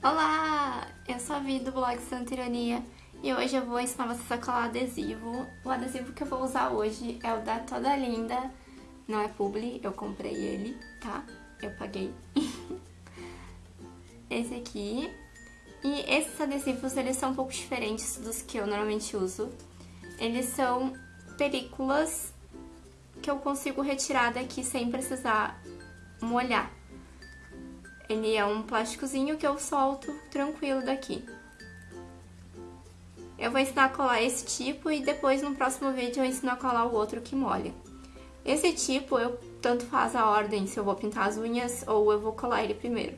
Olá! Eu sou a Vi do blog Santa Ironia e hoje eu vou ensinar vocês a colar adesivo. O adesivo que eu vou usar hoje é o da Toda Linda, não é publi, eu comprei ele, tá? Eu paguei. Esse aqui. E esses adesivos, eles são um pouco diferentes dos que eu normalmente uso. Eles são películas que eu consigo retirar daqui sem precisar molhar. Ele é um plásticozinho que eu solto tranquilo daqui. Eu vou ensinar a colar esse tipo e depois no próximo vídeo eu ensino a colar o outro que molha. Esse tipo, eu tanto faz a ordem se eu vou pintar as unhas ou eu vou colar ele primeiro.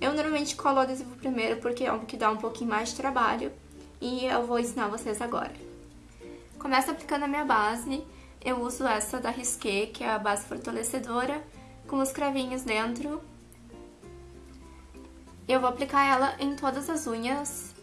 Eu normalmente colo o adesivo primeiro porque é um que dá um pouquinho mais de trabalho e eu vou ensinar vocês agora. Começo aplicando a minha base, eu uso essa da Risqué, que é a base fortalecedora, com os cravinhos dentro eu vou aplicar ela em todas as unhas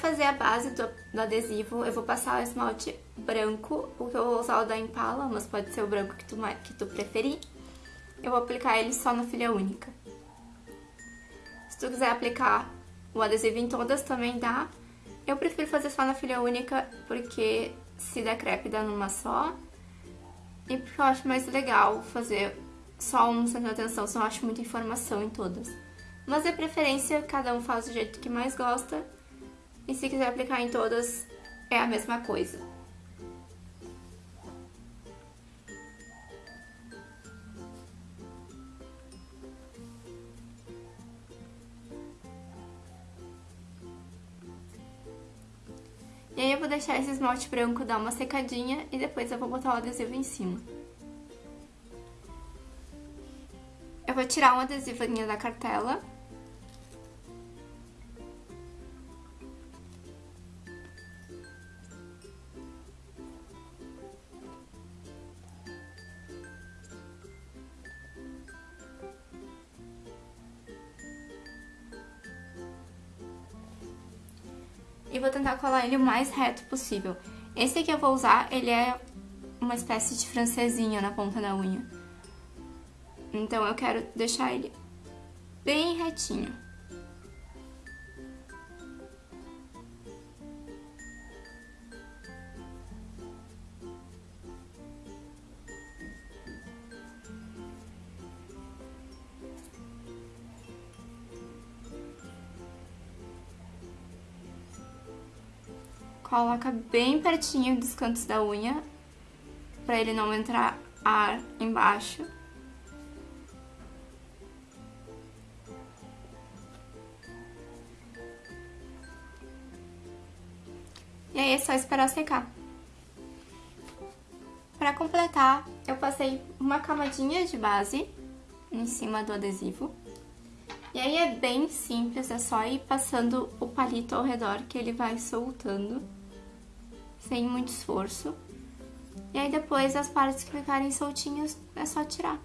fazer a base do, do, adesivo, eu vou passar o esmalte branco, porque eu vou usar o da Impala, mas pode ser o branco que tu, que tu preferir. Eu vou aplicar ele só na filha única. Se tu quiser aplicar o adesivo em todas, também dá. Eu prefiro fazer só na filha única, porque se der crepe dá numa só. E porque eu acho mais legal fazer só um sem atenção, senão eu acho muita informação em todas. Mas de preferência, cada um faz do jeito que mais gosta. E se quiser aplicar em todas, é a mesma coisa. E aí eu vou deixar esse esmalte branco dar uma secadinha e depois eu vou botar o adesivo em cima. Eu vou tirar um adesivinho da cartela e vou tentar colar ele o mais reto possível. Esse aqui eu vou usar, ele é uma espécie de francesinha na ponta da unha. Então eu quero deixar ele bem retinho. Coloca bem pertinho dos cantos da unha, pra ele não entrar ar embaixo. E aí é só esperar secar. Pra completar, eu passei uma camadinha de base em cima do adesivo. E aí é bem simples, é só ir passando o palito ao redor que ele vai soltando sem muito esforço. E aí depois as partes que ficarem soltinhas é só tirar.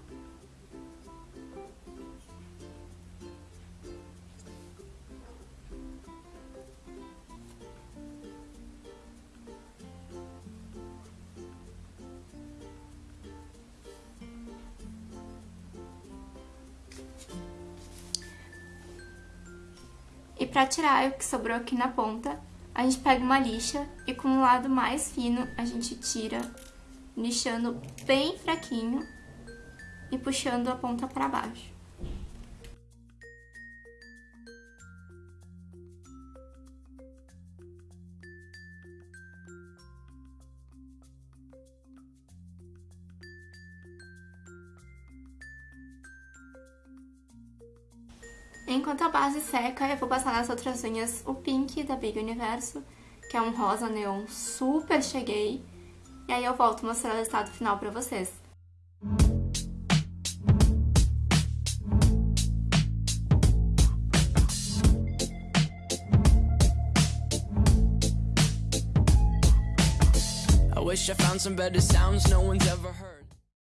E pra tirar o que sobrou aqui na ponta, a gente pega uma lixa e com o lado mais fino a gente tira, lixando bem fraquinho e puxando a ponta pra baixo. Enquanto a base seca, eu vou passar nas outras unhas o Pink da Big Universo, que é um rosa neon super cheguei. E aí eu volto mostrar o resultado final pra vocês. I wish I found some better sounds no one's ever heard.